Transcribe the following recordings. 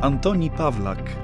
Antoni Pawlak.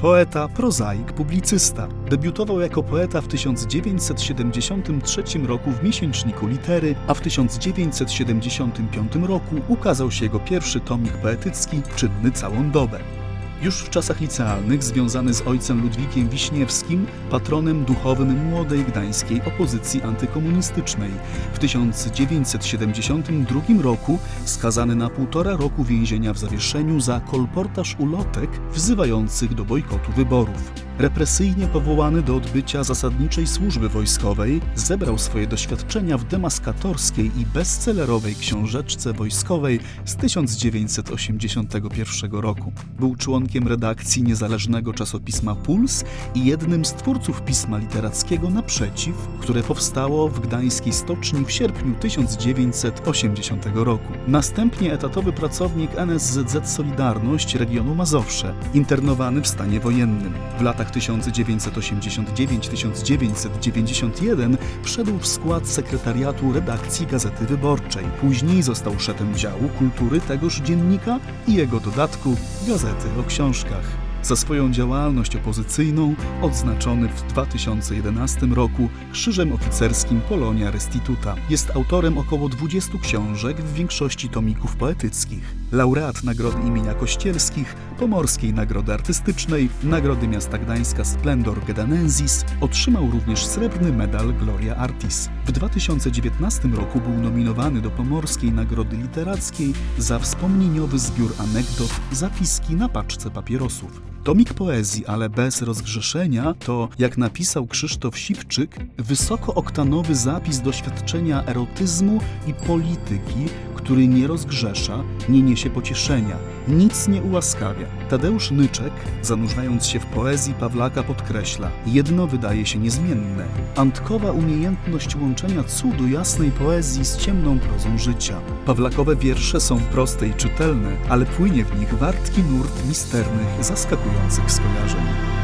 Poeta, prozaik, publicysta. Debiutował jako poeta w 1973 roku w miesięczniku Litery, a w 1975 roku ukazał się jego pierwszy tomik poetycki Czynny całą dobę. Już w czasach licealnych związany z ojcem Ludwikiem Wiśniewskim, patronem duchowym młodej gdańskiej opozycji antykomunistycznej. W 1972 roku skazany na półtora roku więzienia w zawieszeniu za kolportaż ulotek wzywających do bojkotu wyborów. Represyjnie powołany do odbycia zasadniczej służby wojskowej, zebrał swoje doświadczenia w demaskatorskiej i bestsellerowej książeczce wojskowej z 1981 roku. Był członkiem redakcji niezależnego czasopisma Puls i jednym z twórców pisma literackiego Naprzeciw, które powstało w gdańskiej stoczni w sierpniu 1980 roku. Następnie etatowy pracownik NSZZ Solidarność regionu Mazowsze, internowany w stanie wojennym. W latach 1999-1991 wszedł w skład sekretariatu redakcji Gazety Wyborczej. Później został szefem działu kultury tegoż dziennika i jego dodatku Gazety o książkach. Za swoją działalność opozycyjną odznaczony w 2011 roku Krzyżem Oficerskim Polonia Restituta. Jest autorem około 20 książek, w większości tomików poetyckich. Laureat Nagrody imienia Kościelskich, Pomorskiej Nagrody Artystycznej, Nagrody Miasta Gdańska Splendor Gedanensis, otrzymał również srebrny medal Gloria Artis. W 2019 roku był nominowany do Pomorskiej Nagrody Literackiej za wspomnieniowy zbiór anegdot Zapiski na paczce papierosów. Tomik poezji, ale bez rozgrzeszenia, to, jak napisał Krzysztof Siwczyk, wysokooktanowy zapis doświadczenia erotyzmu i polityki, który nie rozgrzesza, nie niesie pocieszenia, nic nie ułaskawia. Tadeusz Nyczek, zanurzając się w poezji Pawlaka, podkreśla: Jedno wydaje się niezmienne. Antkowa umiejętność łączenia cudu jasnej poezji z ciemną prozą życia. Pawlakowe wiersze są proste i czytelne, ale płynie w nich wartki nurt misternych, zaskakujących skojarzeń.